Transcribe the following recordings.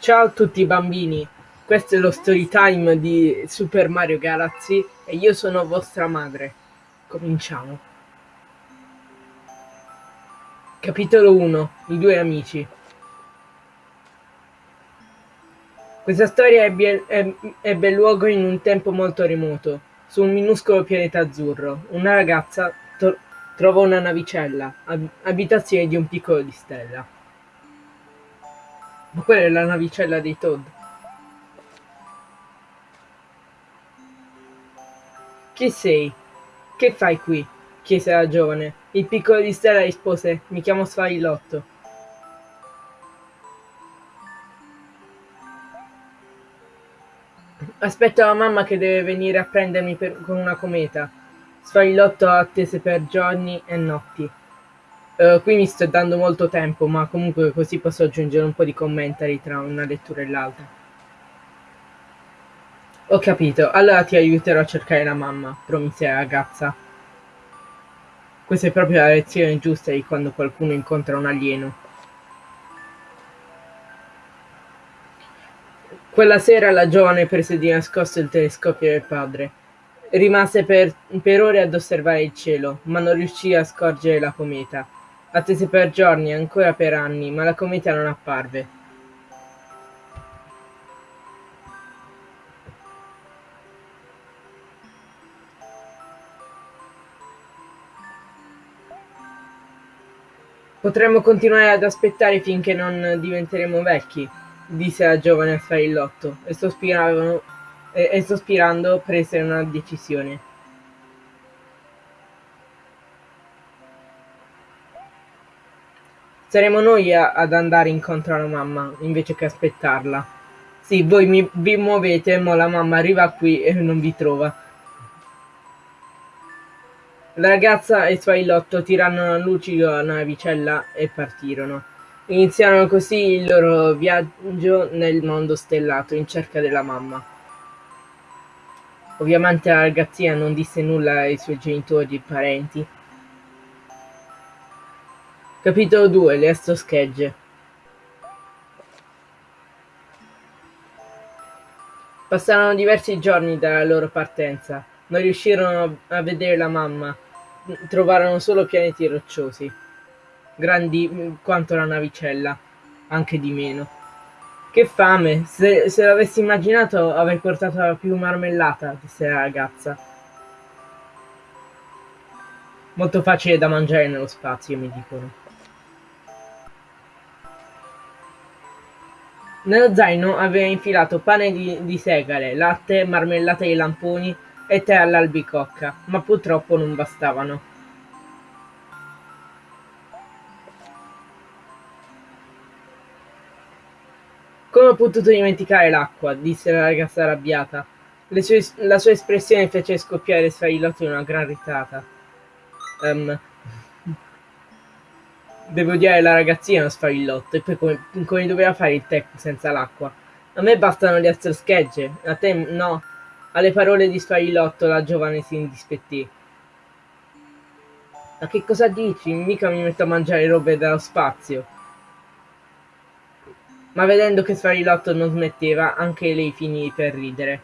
Ciao a tutti bambini, questo è lo story time di Super Mario Galaxy e io sono vostra madre. Cominciamo. Capitolo 1 I due amici Questa storia ebbe, ebbe luogo in un tempo molto remoto, su un minuscolo pianeta azzurro. Una ragazza trovò una navicella, ab abitazione di un piccolo di stella. Ma quella è la navicella dei Toad. Chi sei? Che fai qui? chiese la giovane. Il piccolo di Stella rispose, mi chiamo Sfarilotto. Aspetto la mamma che deve venire a prendermi per, con una cometa. Sfarilotto attese per giorni e notti. Uh, qui mi sto dando molto tempo, ma comunque così posso aggiungere un po' di commentari tra una lettura e l'altra. Ho capito, allora ti aiuterò a cercare la mamma, promise la ragazza. Questa è proprio la lezione giusta di quando qualcuno incontra un alieno. Quella sera la giovane prese di nascosto il telescopio del padre. Rimase per, per ore ad osservare il cielo, ma non riuscì a scorgere la cometa. Attese per giorni, ancora per anni, ma la cometa non apparve. Potremmo continuare ad aspettare finché non diventeremo vecchi, disse la giovane a Sfaillotto, e, e, e sospirando prese una decisione. Saremo noi ad andare incontro alla mamma, invece che aspettarla. Sì, voi mi, vi muovete, ma la mamma arriva qui e non vi trova. La ragazza e il suo ilotto tirarono a lucido la navicella e partirono. Iniziarono così il loro viaggio nel mondo stellato in cerca della mamma. Ovviamente la ragazzina non disse nulla ai suoi genitori e parenti, Capitolo 2 Le schegge Passarono diversi giorni dalla loro partenza. Non riuscirono a vedere la mamma. Trovarono solo pianeti rocciosi, grandi quanto la navicella, anche di meno. Che fame! Se, se l'avessi immaginato avrei portato più marmellata, disse la ragazza. Molto facile da mangiare nello spazio, mi dicono. Nello zaino aveva infilato pane di, segale, latte, marmellata di lamponi e tè all'albicocca, ma purtroppo non bastavano. Come ho potuto dimenticare l'acqua? disse la ragazza arrabbiata. Sue, la sua espressione fece scoppiare Sfailotto in una gran risata. Um, Devo odiare la ragazzina sfarillotto, e poi come, doveva fare il tè senza l'acqua? A me bastano le altre schegge, a te no. Alle parole di Sfarilotto la giovane si indispettì. Ma che cosa dici? Mica mi metto a mangiare robe dallo spazio. Ma vedendo che Sfarilotto non smetteva, anche lei finì per ridere.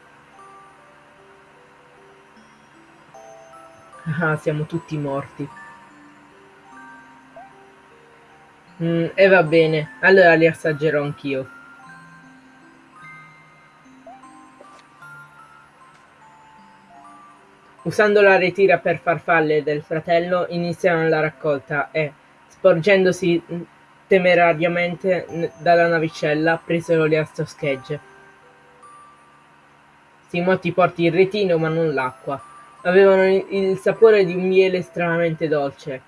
Ah, siamo tutti morti. Mm, e va bene, allora li assaggerò anch'io. Usando la ritira per farfalle del fratello, iniziarono la raccolta e, sporgendosi temerariamente dalla navicella, presero le astroschegge. Simotti porti il retino ma non l'acqua. Avevano il sapore di un miele estremamente dolce,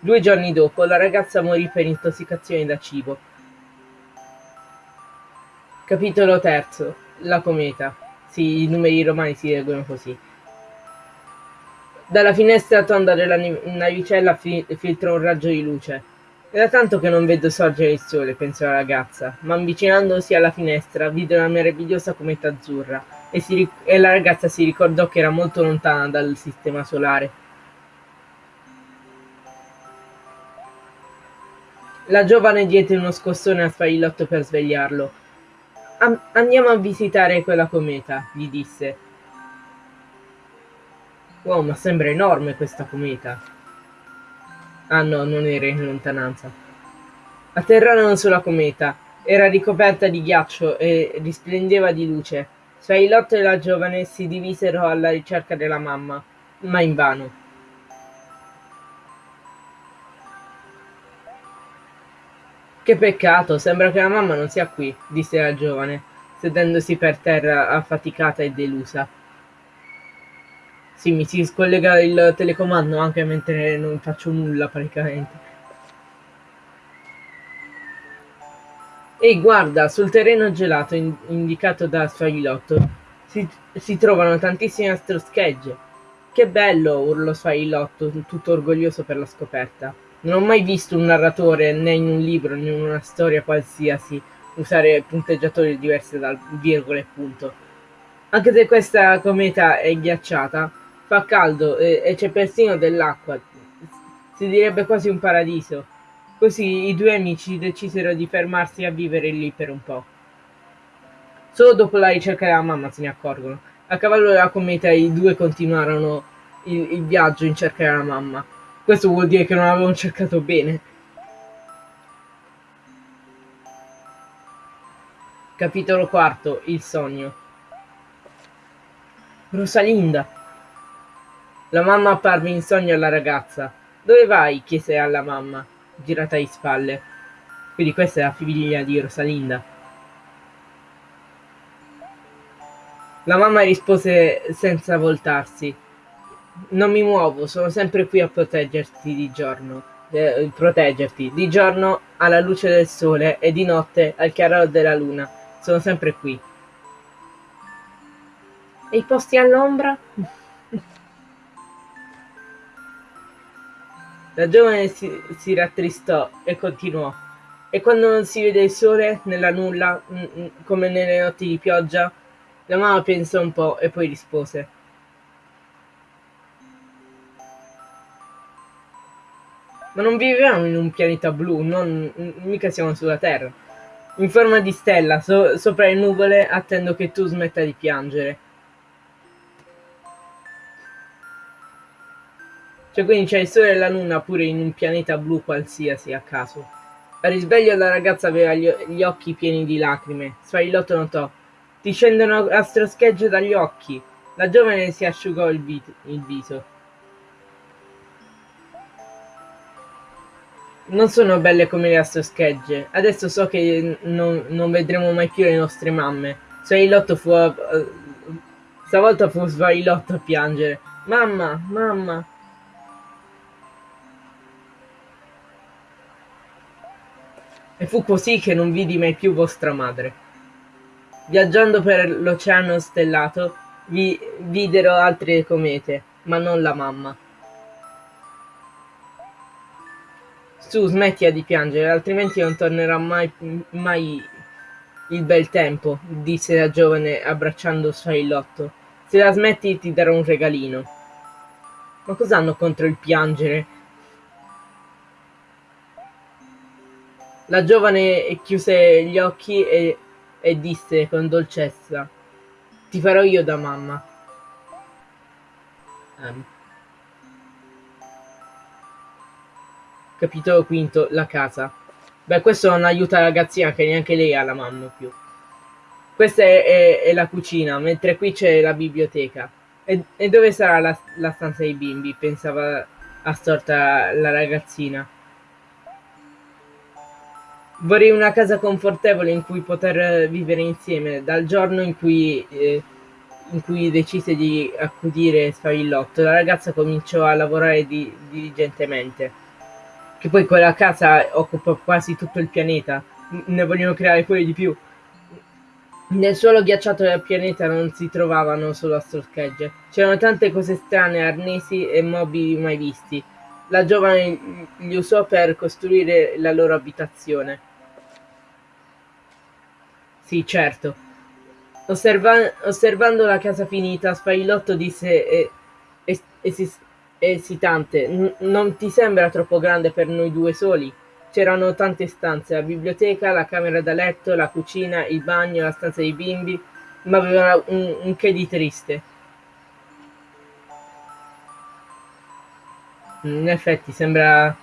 Due giorni dopo la ragazza morì per intossicazione da cibo. Capitolo terzo. La cometa. Sì, i numeri romani si leggono così. Dalla finestra tonda della navicella fi filtra un raggio di luce. Da tanto che non vedo sorgere il sole, pensò la ragazza, ma avvicinandosi alla finestra vide una meravigliosa cometa azzurra e, e la ragazza si ricordò che era molto lontana dal sistema solare La giovane diede uno scossone a Sfaillotto per svegliarlo. Andiamo a visitare quella cometa, gli disse. Wow, ma sembra enorme questa cometa. Ah no, non era in lontananza. Atterrarono sulla cometa. Era ricoperta di ghiaccio e risplendeva di luce. Sfaillotto e la giovane si divisero alla ricerca della mamma, ma invano. Che peccato, sembra che la mamma non sia qui, disse la giovane, sedendosi per terra affaticata e delusa. Sì, mi si scollega il telecomando anche mentre non faccio nulla praticamente. Ehi, guarda, sul terreno gelato in indicato da Sfailotto si, si trovano tantissime astroschegge. Che bello, urlò Sfailotto, tutto orgoglioso per la scoperta. Non ho mai visto un narratore, né in un libro né in una storia qualsiasi, usare punteggiatori diversi dal virgola e punto. Anche se questa cometa è ghiacciata, fa caldo e, e c'è persino dell'acqua. Si direbbe quasi un paradiso. Così i due amici decisero di fermarsi a vivere lì per un po'. Solo dopo la ricerca della mamma se ne accorgono. A cavallo della cometa i due continuarono il, il viaggio in cerca della mamma. Questo vuol dire che non avevano cercato bene. Capitolo quarto. Il sogno. Rosalinda. La mamma apparve in sogno alla ragazza. Dove vai? chiese alla mamma, girata di spalle. Quindi questa è la figlia di Rosalinda. La mamma rispose senza voltarsi. Non mi muovo, sono sempre qui a proteggerti di giorno. Eh, proteggerti di giorno alla luce del sole e di notte al chiaro della luna. Sono sempre qui. E i posti all'ombra? La giovane si, si rattristò e continuò. E quando non si vede il sole, nella nulla, mm, mm, come nelle notti di pioggia, la mamma pensò un po' e poi rispose. Ma non viviamo in un pianeta blu, non, mica siamo sulla Terra. In forma di stella, so, sopra le nuvole, attendo che tu smetta di piangere. Cioè quindi c'è il sole e la luna pure in un pianeta blu qualsiasi a caso. Al risveglio la ragazza aveva gli, gli occhi pieni di lacrime. Sfaillotto notò. Ti scendono astroschegge dagli occhi. La giovane si asciugò il, il viso. Non sono belle come le astroschegge. Adesso so che non, non vedremo mai più le nostre mamme. Svailotto fu a, uh, stavolta fu Svailotto a piangere. Mamma, mamma. E fu così che non vidi mai più vostra madre. Viaggiando per l'oceano stellato, vi videro altre comete, ma non la mamma. Su, smettila di piangere, altrimenti non tornerà mai, mai il bel tempo, disse la giovane abbracciando Sfaillotto. Se la smetti ti darò un regalino. Ma cos'hanno contro il piangere? La giovane chiuse gli occhi e, e disse con dolcezza: Ti farò io da mamma. Um. Capitolo quinto, la casa. Beh, questo non aiuta la ragazzina che neanche lei ha la mamma più. Questa è, è, è la cucina, mentre qui c'è la biblioteca. E, e dove sarà la, la, stanza dei bimbi? Pensava assorta la ragazzina. Vorrei una casa confortevole in cui poter vivere insieme. Dal giorno in cui, eh, in cui decise di accudire Sfavillotto, la ragazza cominciò a lavorare di, diligentemente che poi quella casa occupa quasi tutto il pianeta, ne vogliono creare pure di più. Nel suolo ghiacciato del pianeta non si trovavano solo astroschegge, c'erano tante cose strane, arnesi e mobili mai visti. La giovane li usò per costruire la loro abitazione. Sì, certo. Osserva osservando la casa finita, Sfailotto disse e, e, e esitante. Non ti sembra troppo grande per noi due soli? C'erano tante stanze, la biblioteca, la camera da letto, la cucina, il bagno, la stanza dei bimbi, ma aveva un, un che di triste. In effetti sembra,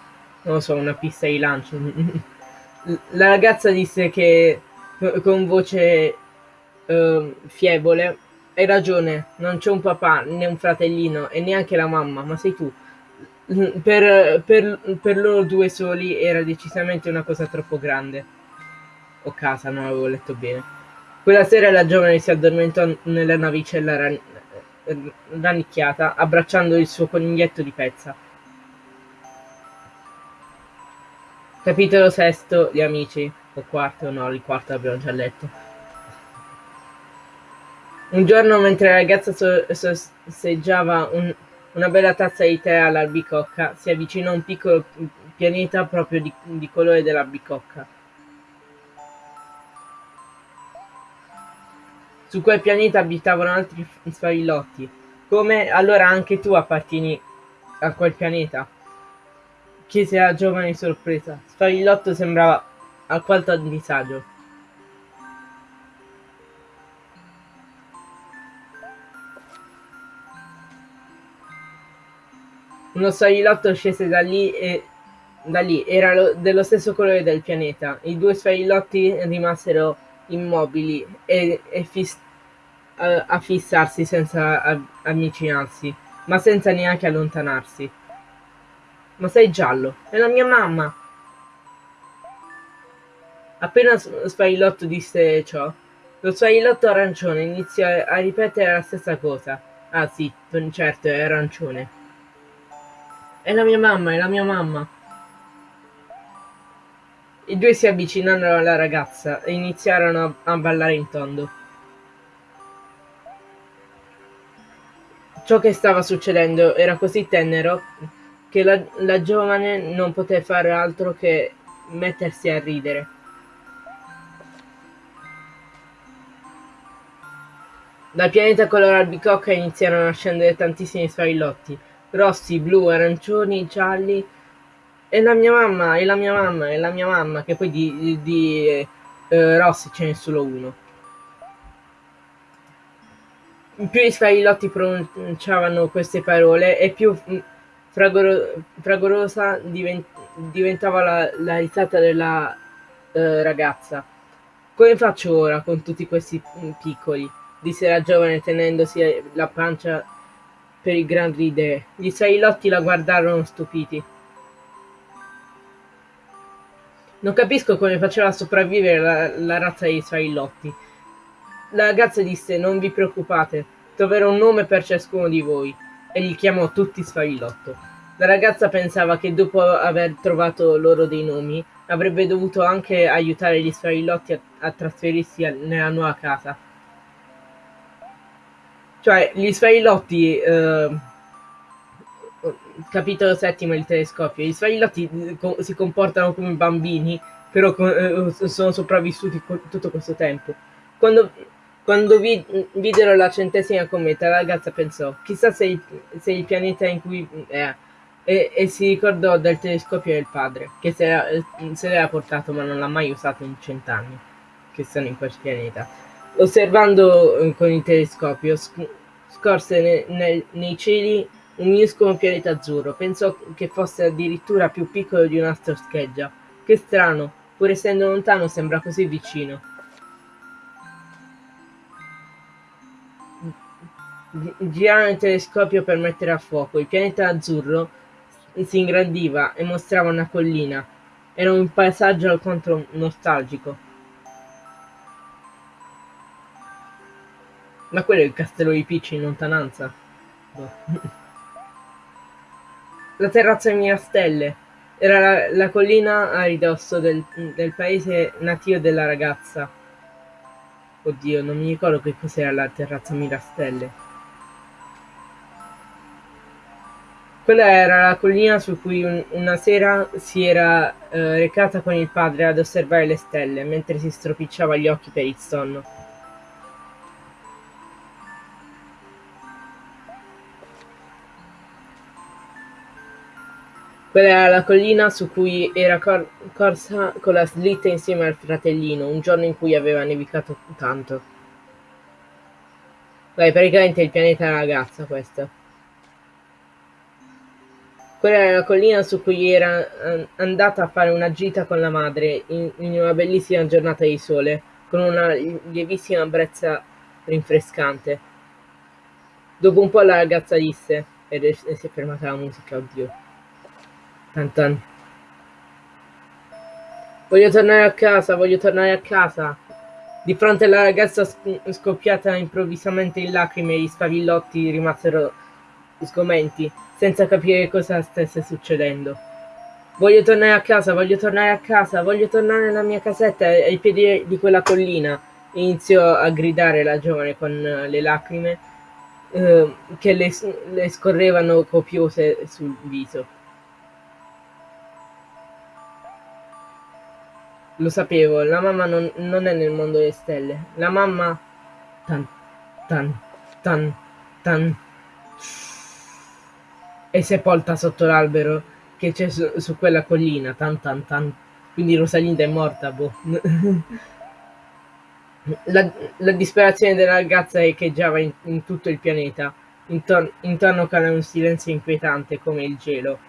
non so, una pista di lancio. La ragazza disse che con voce uh, fievole hai ragione, non c'è un papà né un fratellino e neanche la mamma, ma sei tu. Per, per, per loro due soli era decisamente una cosa troppo grande. O casa, non avevo letto bene. Quella sera la giovane si addormentò nella navicella ran rannicchiata, abbracciando il suo coniglietto di pezza. Capitolo sesto, gli amici. O quarto, no, il quarto abbiamo già letto. Un giorno, mentre la ragazza sorseggiava un, una bella tazza di tè all'albicocca, si avvicinò un piccolo pianeta proprio di, di colore dell'albicocca. Su quel pianeta abitavano altri sfavillotti. Come allora anche tu appartieni a quel pianeta? chiese la giovane sorpresa. Sfavillotto sembrava alquanto a disagio. Uno sfavillotto scese da lì e da lì era lo, dello stesso colore del pianeta. I due sfavillotti rimasero immobili e, e fis, a, a, fissarsi senza avvicinarsi, ma senza neanche allontanarsi. Ma sei giallo, è la mia mamma! Appena Sfaillotto disse ciò, lo Sfaillotto arancione iniziò a ripetere la stessa cosa. Ah sì, certo, è arancione. È la mia mamma, è la mia mamma. I due si avvicinarono alla ragazza e iniziarono a, a ballare in tondo. Ciò che stava succedendo era così tenero che la, la giovane non poté fare altro che mettersi a ridere. Dal pianeta color albicocca iniziarono a scendere tantissimi sfarillotti, rossi, blu, arancioni, gialli. E la mia mamma, e la mia mamma, e la mia mamma, che poi di, di, eh, rossi ce n'è solo uno. Più gli sfarillotti pronunciavano queste parole e più fragoro, fragorosa divent, diventava la, la, risata della eh, ragazza. Come faccio ora con tutti questi piccoli? disse la giovane tenendosi la pancia per il gran ridere. Gli sailotti la guardarono stupiti. Non capisco come faceva a sopravvivere la, la razza dei sailotti. La ragazza disse: Non vi preoccupate, troverò un nome per ciascuno di voi. E li chiamò tutti Sfaillotto. La ragazza pensava che dopo aver trovato loro dei nomi, avrebbe dovuto anche aiutare gli Sfaillotti a, a trasferirsi a, nella nuova casa cioè, gli sfailotti, eh, capitolo settimo il telescopio, gli sfailotti eh, si comportano come bambini, però eh, sono sopravvissuti tutto questo tempo. Quando, quando vid videro la centesima cometa, la ragazza pensò, chissà se il, se il pianeta in cui è, e, e, si ricordò del telescopio del padre, che se l'era portato ma non l'ha mai usato in cent'anni, che sono in quel pianeta. Osservando eh, con il telescopio, scorse ne, ne, nei cieli un minuscolo pianeta azzurro. Pensò che fosse addirittura più piccolo di una scheggia. Che strano, pur essendo lontano sembra così vicino. Girarono il telescopio per mettere a fuoco. Il pianeta azzurro si ingrandiva e mostrava una collina. Era un paesaggio alquanto nostalgico. Ma quello è il castello di Peach in lontananza? No. la terrazza di Mirastelle era la, la collina a ridosso del, del, paese natio della ragazza. Oddio, non mi ricordo che cos'era la terrazza Mirastelle. Quella era la collina su cui un, una sera si era eh, recata con il padre ad osservare le stelle, mentre si stropicciava gli occhi per il sonno. Quella era la collina su cui era cor corsa con la slitta insieme al fratellino, un giorno in cui aveva nevicato tanto. Beh, praticamente il pianeta ragazza questa. Quella era la collina su cui era andata a fare una gita con la madre in, in una bellissima giornata di sole, con una lievissima brezza rinfrescante. Dopo un po' la ragazza disse, ed si è fermata la musica, oddio. Tan Voglio tornare a casa, voglio tornare a casa. Di fronte alla ragazza scoppiata improvvisamente in lacrime, gli spavillotti rimasero sgomenti, senza capire cosa stesse succedendo. Voglio tornare a casa, voglio tornare a casa, voglio tornare alla mia casetta ai piedi di quella collina. Iniziò a gridare la giovane con le lacrime eh, che le, le scorrevano copiose sul viso. Lo sapevo, la mamma non, non è nel mondo delle stelle. La mamma... Tan, tan, tan, tan... È sepolta sotto l'albero che c'è su, su, quella collina. Tan, tan, tan. Quindi Rosalinda è morta, boh. La, la, disperazione della ragazza echeggiava in, in tutto il pianeta. Intorno, intorno cade un silenzio inquietante come il gelo.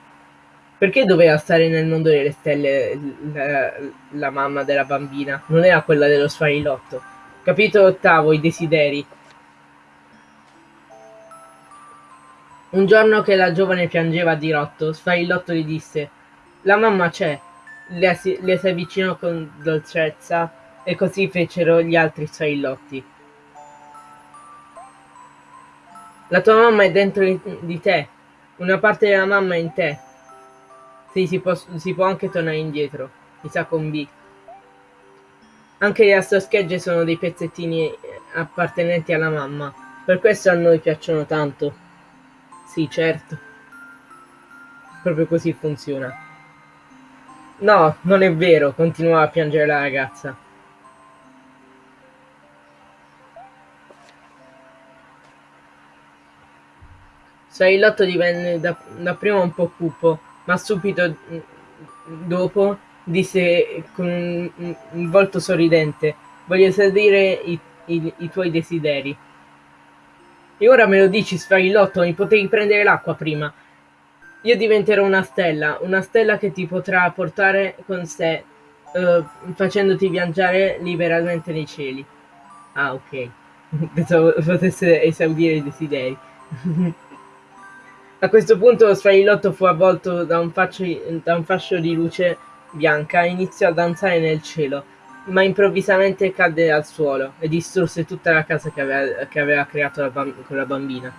Perché doveva stare nel mondo delle stelle la, la mamma della bambina? Non era quella dello sfarilotto. Capitolo ottavo, i desideri. Un giorno che la giovane piangeva a dirotto, Sfarilotto gli disse La mamma c'è. Le, le si avvicinò con dolcezza e così fecero gli altri Sfarillotti. La tua mamma è dentro di te. Una parte della mamma è in te. Sì, si può, si può anche tornare indietro. Mi sa con B. Anche le astroschegge sono dei pezzettini appartenenti alla mamma. Per questo a noi piacciono tanto. Sì, certo. Proprio così funziona. No, non è vero, continuava a piangere la ragazza. Sarilotto divenne dapprima un po' cupo, ma subito mm, dopo disse con un, volto sorridente voglio esaudire i, i, i, tuoi desideri. E ora me lo dici, sfarilotto, mi potevi prendere l'acqua prima. Io diventerò una stella, una stella che ti potrà portare con sé, uh, facendoti viaggiare liberamente nei cieli. Ah, ok. Pensavo potesse esaudire i desideri. A questo punto lo sfarilotto fu avvolto da un, da un fascio di luce bianca e iniziò a danzare nel cielo, ma improvvisamente cadde al suolo e distrusse tutta la casa che aveva, che aveva creato la con la bambina.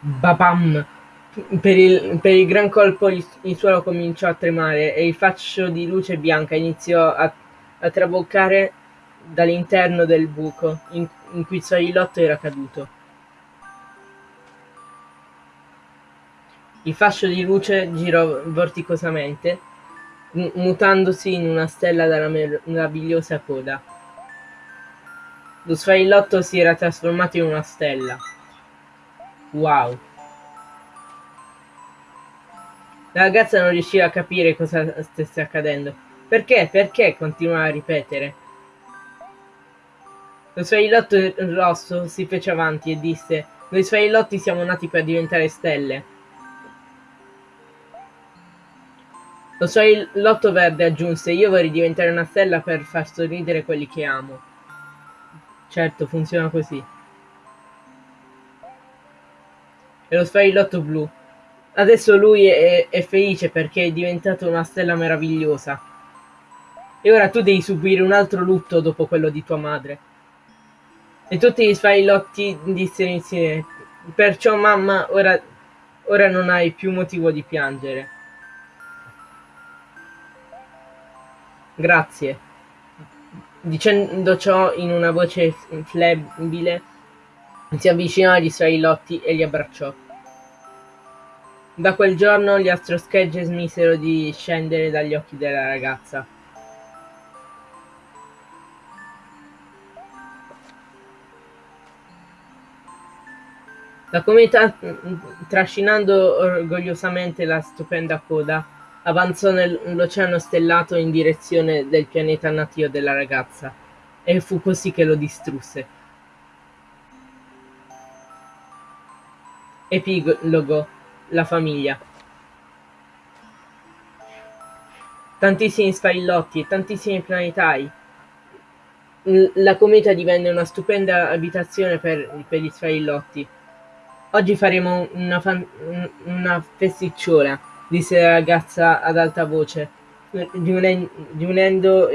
Babam! Per il, per il, gran colpo il, il, suolo cominciò a tremare e il fascio di luce bianca iniziò a, a traboccare dall'interno del buco in, in cui il sfarilotto era caduto. Il fascio di luce girò vorticosamente, mutandosi in una stella dalla meravigliosa coda. Lo sfaillotto si era trasformato in una stella. Wow. La ragazza non riusciva a capire cosa stesse accadendo. Perché? Perché? continuava a ripetere. Lo sfaillotto rosso si fece avanti e disse Noi sfaillotti siamo nati per diventare stelle. Lo so il lotto verde aggiunse, io vorrei diventare una stella per far sorridere quelli che amo. Certo, funziona così. E lo fai il lotto blu. Adesso lui è, è felice perché è diventato una stella meravigliosa. E ora tu devi subire un altro lutto dopo quello di tua madre. E tutti gli sfailotti dissero insieme, perciò mamma, ora, ora non hai più motivo di piangere. Grazie. Dicendo ciò in una voce flebile, si avvicinò agli suoi lotti e li abbracciò. Da quel giorno gli astroschegge smisero di scendere dagli occhi della ragazza. La cometa, trascinando orgogliosamente la stupenda coda, avanzò nell'oceano stellato in direzione del pianeta natio della ragazza, e fu così che lo distrusse. Epilogo La famiglia Tantissimi spailotti tantissimi planetari. La cometa divenne una stupenda abitazione per, per gli spailotti. Oggi faremo una, una festicciola, disse la ragazza ad alta voce, riunendo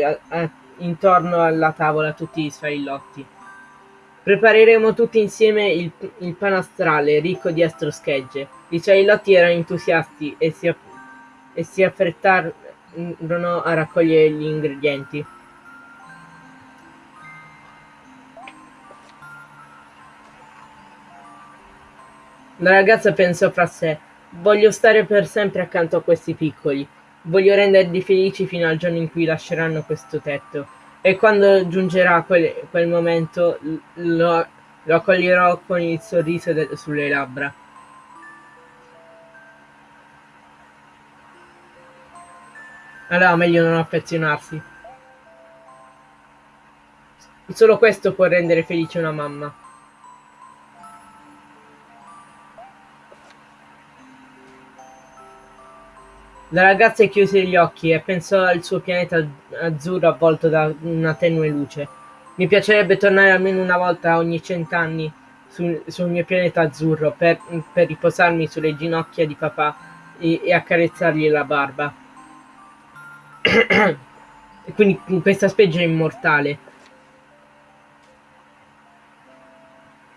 intorno alla tavola tutti gli sfailotti. Prepareremo tutti insieme il, il panastrale ricco di astroschegge. I sfailotti erano entusiasti e si, e si affrettarono a raccogliere gli ingredienti. La ragazza pensò fra sé: Voglio stare per sempre accanto a questi piccoli. Voglio renderli felici fino al giorno in cui lasceranno questo tetto. E quando giungerà quel, quel momento lo, lo, accoglierò con il sorriso de, sulle labbra. Allora meglio non affezionarsi. Solo questo può rendere felice una mamma. La ragazza chiuse gli occhi e pensò al suo pianeta azzurro avvolto da una tenue luce. Mi piacerebbe tornare almeno una volta ogni cent'anni sul, sul mio pianeta azzurro per, per, riposarmi sulle ginocchia di papà e, e accarezzargli la barba. e quindi questa specie è immortale.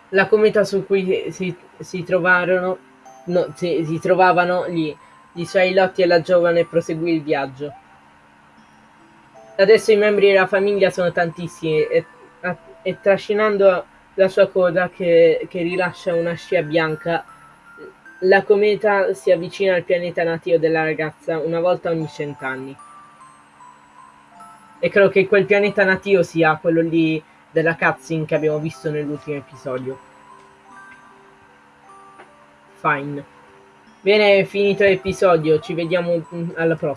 La cometa su cui si, si trovarono, no, si, si trovavano gli di Charlotte e la giovane proseguì il viaggio. Adesso i membri della famiglia sono tantissimi e, e trascinando la sua coda che, che, rilascia una scia bianca, la cometa si avvicina al pianeta natio della ragazza una volta ogni cent'anni. E credo che quel pianeta natio sia quello lì della cutscene che abbiamo visto nell'ultimo episodio. Fine. Bene, finito l'episodio, ci vediamo mm, alla prossima.